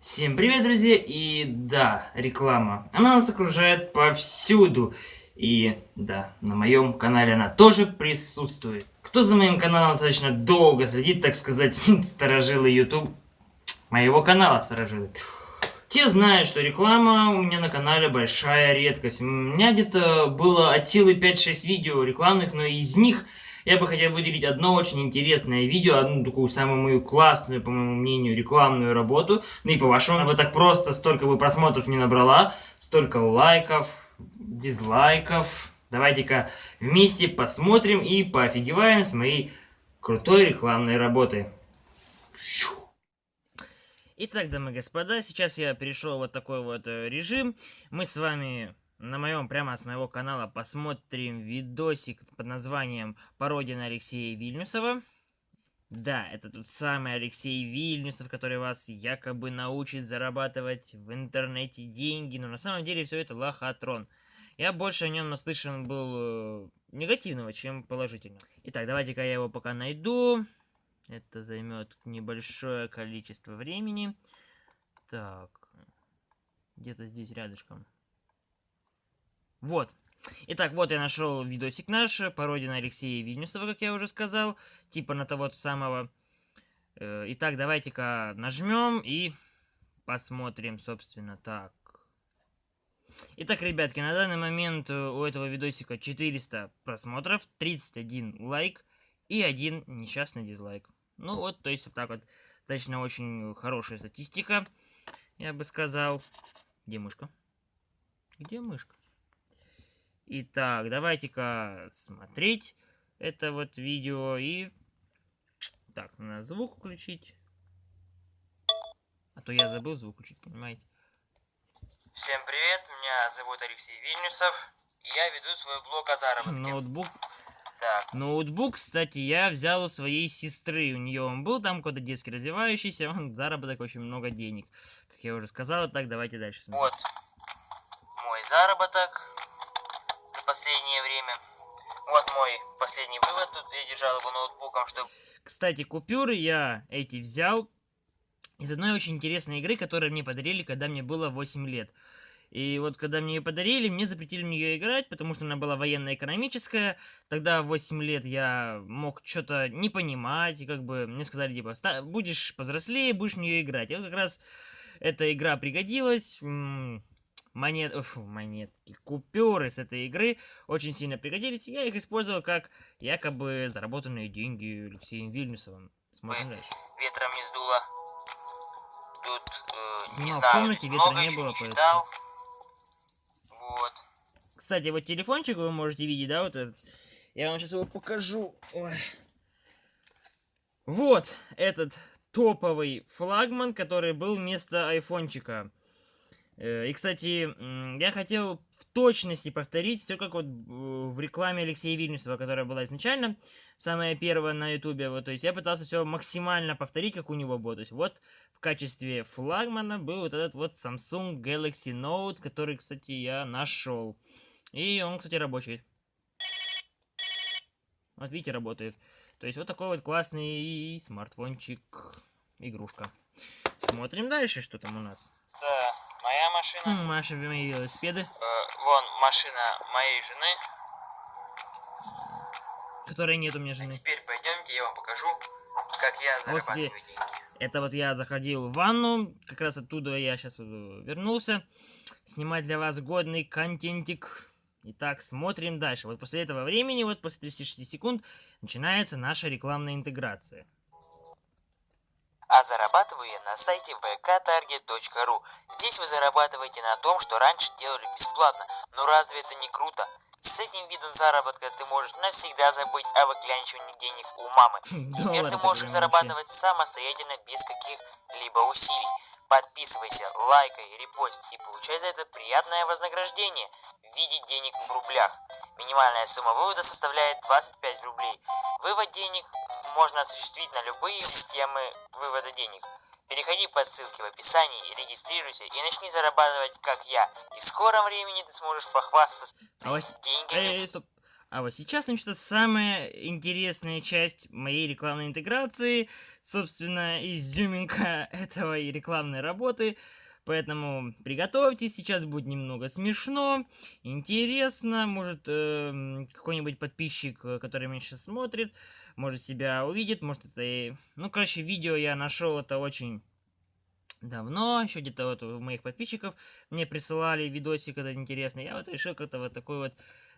Всем привет, друзья! И да, реклама. Она нас окружает повсюду. И да, на моем канале она тоже присутствует. Кто за моим каналом достаточно долго следит, так сказать, сторожилы YouTube моего канала сторожилы. Те знают, что реклама у меня на канале большая редкость. У меня где-то было от силы 5-6 видео рекламных, но из них я бы хотел выделить одно очень интересное видео, одну такую самую мою классную, по моему мнению, рекламную работу. Ну и по-вашему, вот так просто столько бы просмотров не набрала, столько лайков, дизлайков. Давайте-ка вместе посмотрим и поофигеваем с моей крутой рекламной работой. Итак, дамы и господа, сейчас я перешел вот такой вот э, режим. Мы с вами на моем, прямо с моего канала посмотрим видосик под названием «Пародия на Алексея Вильнюсова». Да, это тот самый Алексей Вильнюсов, который вас якобы научит зарабатывать в интернете деньги, но на самом деле все это лохотрон. Я больше о нем наслышан был э, негативного, чем положительного. Итак, давайте-ка я его пока найду. Это займет небольшое количество времени. Так, где-то здесь рядышком. Вот. Итак, вот я нашел видосик наш, пародия на Алексея Вильнюсова, как я уже сказал, типа на того самого. Э, итак, давайте-ка нажмем и посмотрим, собственно, так. Итак, ребятки, на данный момент э, у этого видосика 400 просмотров, 31 лайк и один несчастный дизлайк. Ну вот, то есть вот так вот, точно очень хорошая статистика, я бы сказал. Где мышка? Где мышка? Итак, давайте-ка смотреть это вот видео и... Так, надо звук включить. А то я забыл звук включить, понимаете? Всем привет, меня зовут Алексей Вильнюсов, и я веду свой блог о заработке. Ноутбук. Так. Ноутбук, кстати, я взял у своей сестры. У нее он был там какой-то детский развивающийся, он заработок очень много денег. Как я уже сказал, так давайте дальше смотрим. Вот мой заработок мой последний вывод. Тут я держал его ноутбуком, чтобы... Кстати, купюры я эти взял из одной очень интересной игры, которую мне подарили, когда мне было 8 лет. И вот когда мне ее подарили, мне запретили в нее играть, потому что она была военно-экономическая. Тогда в 8 лет я мог что-то не понимать, и как бы мне сказали, типа, будешь повзрослее, будешь в нее играть. И вот как раз эта игра пригодилась монет, фу, монетки, купюры с этой игры очень сильно пригодились. Я их использовал как якобы заработанные деньги Алексеем Вильнюсовым. Смотрим дальше. Ветром не сдуло. Тут, э, не Но знаю, в комнате ветра не было, не читал. Вот. Кстати, вот телефончик вы можете видеть, да, вот этот. Я вам сейчас его покажу. Ой. Вот этот топовый флагман, который был вместо айфончика. Э, и, кстати, я хотел в точности повторить все как вот в рекламе Алексея Вильнюсова, которая была изначально, самая первая на ютубе, вот, то есть я пытался все максимально повторить, как у него было, то есть вот в качестве флагмана был вот этот вот Samsung Galaxy Note, который, кстати, я нашел, и он, кстати, рабочий. Вот видите, работает. То есть вот такой вот классный смартфончик, игрушка. Смотрим дальше, что там у нас. Да моя машина. Маша, мои велосипеды. Э, вон машина моей жены. Которой нет у меня жены. А теперь пойдемте, я вам покажу, как я зарабатываю вот деньги. Это вот я заходил в ванну, как раз оттуда я сейчас вернулся. Снимать для вас годный контентик. Итак, смотрим дальше. Вот после этого времени, вот после 36 секунд, начинается наша рекламная интеграция. А зарабатываю я на сайте vktarget.ru. Здесь вы зарабатываете на том, что раньше делали бесплатно. Но разве это не круто? С этим видом заработка ты можешь навсегда забыть о выклянчивании денег у мамы. Теперь ты можешь зарабатывать самостоятельно без каких-либо усилий. Подписывайся, лайкай, репост и получай за это приятное вознаграждение в виде денег в рублях. Минимальная сумма вывода составляет 25 рублей. Вывод денег можно осуществить на любые системы вывода денег. Переходи по ссылке в описании, регистрируйся и начни зарабатывать, как я. И в скором времени ты сможешь похвастаться а вот... деньгами. Э, а вот сейчас начнется самая интересная часть моей рекламной интеграции. собственно, изюминка этого и рекламной работы. Поэтому приготовьтесь, сейчас будет немного смешно, интересно. Может, э, какой-нибудь подписчик, э, который меня сейчас смотрит, может себя увидит, может это и... Ну, короче, видео я нашел это очень давно, еще где-то вот у моих подписчиков мне присылали видосик этот интересный. Я вот решил как-то вот такой вот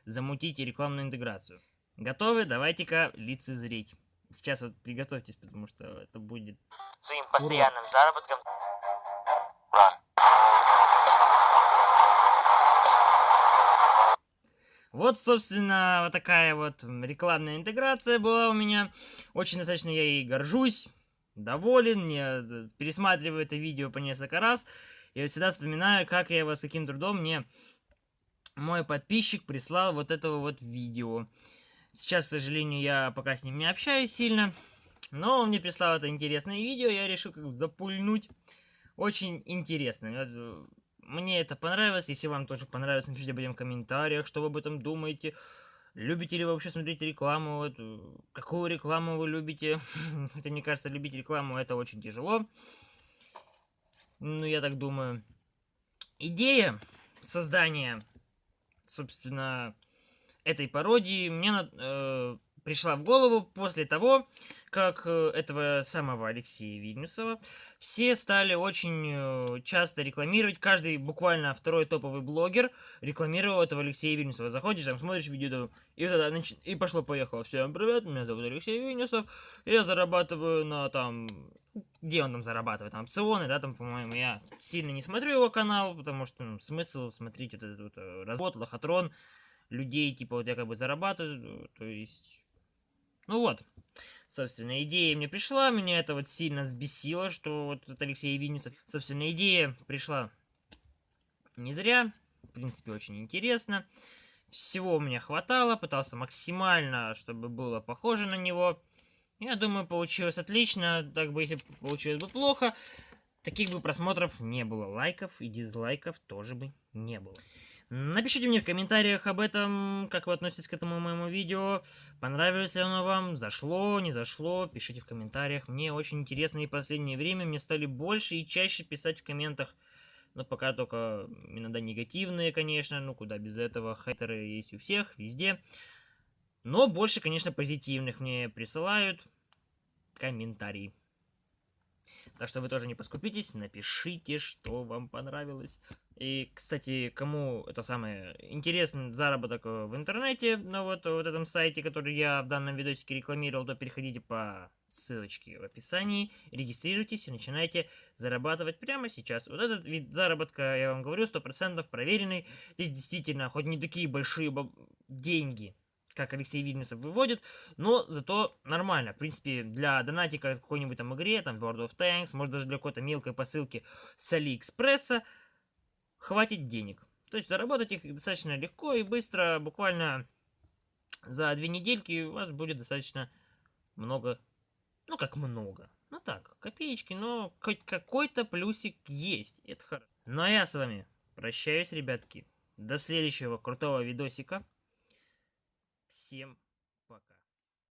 замутить рекламную интеграцию. Готовы? Давайте-ка лицезреть. Сейчас вот приготовьтесь, потому что это будет... Своим постоянным заработком... Вот, собственно, вот такая вот рекламная интеграция была у меня. Очень достаточно я ей горжусь, доволен, мне э, пересматриваю это видео по несколько раз. И всегда вспоминаю, как я его с каким трудом мне мой подписчик прислал вот этого вот видео. Сейчас, к сожалению, я пока с ним не общаюсь сильно. Но он мне прислал это интересное видео, я решил как бы запульнуть. Очень интересно. Мне это понравилось. Если вам тоже понравилось, напишите об в комментариях, что вы об этом думаете. Любите ли вы вообще смотреть рекламу? Какую рекламу вы любите? Хотя, мне кажется, любить рекламу это очень тяжело. Ну, я так думаю. Идея создания, собственно, этой пародии мне э, пришла в голову после того, как э, этого самого Алексея Вильнюсова все стали очень э, часто рекламировать, каждый буквально второй топовый блогер рекламировал этого Алексея Вильнюсова. Заходишь, там смотришь видео, и тогда нач... и пошло-поехало. Всем привет, меня зовут Алексей Вильнюсов, я зарабатываю на там... Где он там зарабатывает? Там опционы, да, там, по-моему, я сильно не смотрю его канал, потому что ну, смысл смотреть вот этот вот э, развод, лохотрон, людей, типа, вот я как бы зарабатываю, то есть ну вот, собственно, идея мне пришла, меня это вот сильно взбесило, что вот этот Алексей Винницев. Собственно, идея пришла не зря, в принципе, очень интересно. Всего у меня хватало, пытался максимально, чтобы было похоже на него. Я думаю, получилось отлично, так бы, если получилось бы плохо, таких бы просмотров не было, лайков и дизлайков тоже бы не было. Напишите мне в комментариях об этом, как вы относитесь к этому моему видео, понравилось ли оно вам, зашло, не зашло, пишите в комментариях. Мне очень интересно и последнее время мне стали больше и чаще писать в комментах, но пока только иногда негативные, конечно, ну куда без этого, хейтеры есть у всех, везде. Но больше, конечно, позитивных мне присылают комментарии. Так что вы тоже не поскупитесь, напишите, что вам понравилось. И, кстати, кому это самое интересный заработок в интернете, на вот, вот этом сайте, который я в данном видосике рекламировал, то переходите по ссылочке в описании, регистрируйтесь и начинайте зарабатывать прямо сейчас. Вот этот вид заработка, я вам говорю, 100% проверенный. Здесь действительно, хоть не такие большие деньги, как Алексей Вильнюсов выводит, но зато нормально. В принципе, для донатика какой-нибудь там игре, там World of Tanks, может даже для какой-то мелкой посылки с Алиэкспресса, хватит денег. То есть заработать их достаточно легко и быстро, буквально за две недельки у вас будет достаточно много, ну как много, ну так, копеечки, но хоть какой-то плюсик есть, это хорошо. Ну а я с вами прощаюсь, ребятки, до следующего крутого видосика. Всем